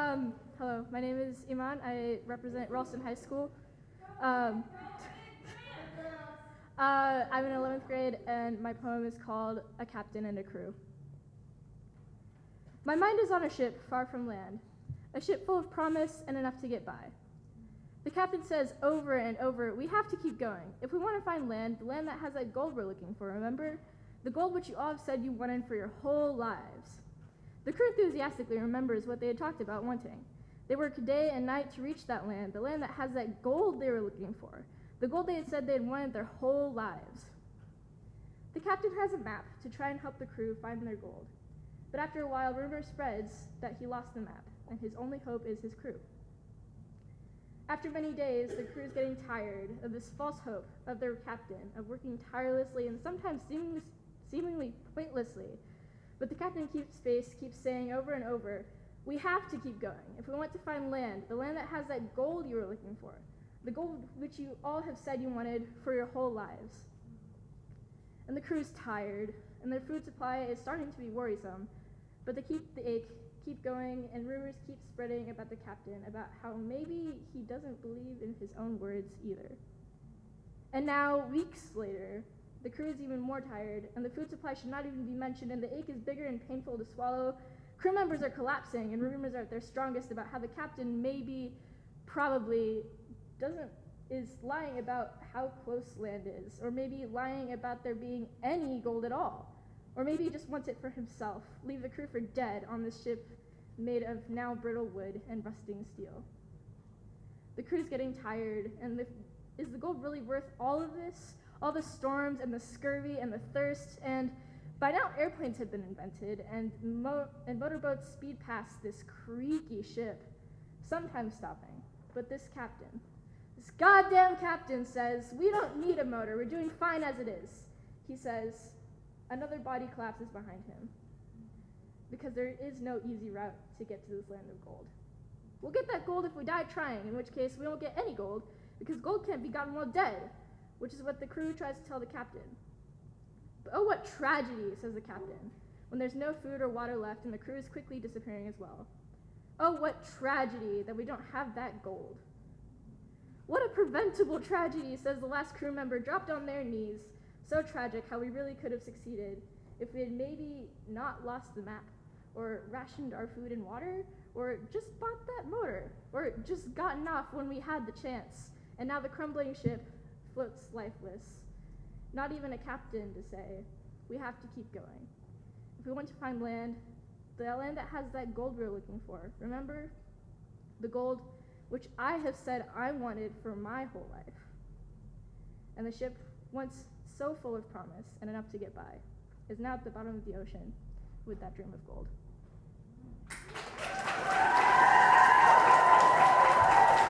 Um, hello, my name is Iman. I represent Ralston High School. Um, uh, I'm in 11th grade, and my poem is called A Captain and a Crew. My mind is on a ship far from land, a ship full of promise and enough to get by. The captain says over and over, we have to keep going. If we want to find land, the land that has that gold we're looking for, remember? The gold which you all have said you wanted for your whole lives. The crew enthusiastically remembers what they had talked about wanting. They work day and night to reach that land, the land that has that gold they were looking for, the gold they had said they had wanted their whole lives. The captain has a map to try and help the crew find their gold. But after a while, rumor spreads that he lost the map, and his only hope is his crew. After many days, the crew is getting tired of this false hope of their captain, of working tirelessly and sometimes seemingly, seemingly pointlessly but the captain keeps face, keeps saying over and over, we have to keep going. If we want to find land, the land that has that gold you were looking for, the gold which you all have said you wanted for your whole lives. And the crew's tired, and their food supply is starting to be worrisome, but they keep the ache, keep going, and rumors keep spreading about the captain, about how maybe he doesn't believe in his own words either. And now, weeks later, the crew is even more tired, and the food supply should not even be mentioned, and the ache is bigger and painful to swallow. Crew members are collapsing, and rumors are at their strongest about how the captain maybe, probably, doesn't is lying about how close land is, or maybe lying about there being any gold at all, or maybe he just wants it for himself. Leave the crew for dead on this ship made of now brittle wood and rusting steel. The crew's getting tired, and the, is the gold really worth all of this? All the storms and the scurvy and the thirst, and by now airplanes had been invented, and, mo- and motorboats speed past this creaky ship, sometimes stopping. But this captain, this goddamn captain says, We don't need a motor, we're doing fine as it is. He says, Another body collapses behind him. Because there is no easy route to get to this land of gold. We'll get that gold if we die trying, in which case we won't get any gold, because gold can't be gotten while dead which is what the crew tries to tell the captain. But oh, what tragedy, says the captain, when there's no food or water left and the crew is quickly disappearing as well. Oh, what tragedy that we don't have that gold. What a preventable tragedy, says the last crew member, dropped on their knees. So tragic how we really could have succeeded if we had maybe not lost the map, or rationed our food and water, or just bought that motor, or just gotten off when we had the chance. And now the crumbling ship, floats lifeless. Not even a captain to say, we have to keep going. If we want to find land, the land that has that gold we're looking for, remember? The gold which I have said I wanted for my whole life. And the ship, once so full of promise and enough to get by, is now at the bottom of the ocean with that dream of gold.